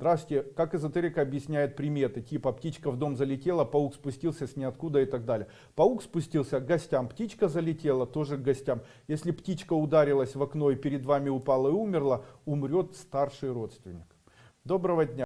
Здравствуйте, как эзотерика объясняет приметы, типа птичка в дом залетела, паук спустился с ниоткуда и так далее. Паук спустился к гостям, птичка залетела тоже к гостям. Если птичка ударилась в окно и перед вами упала и умерла, умрет старший родственник. Доброго дня.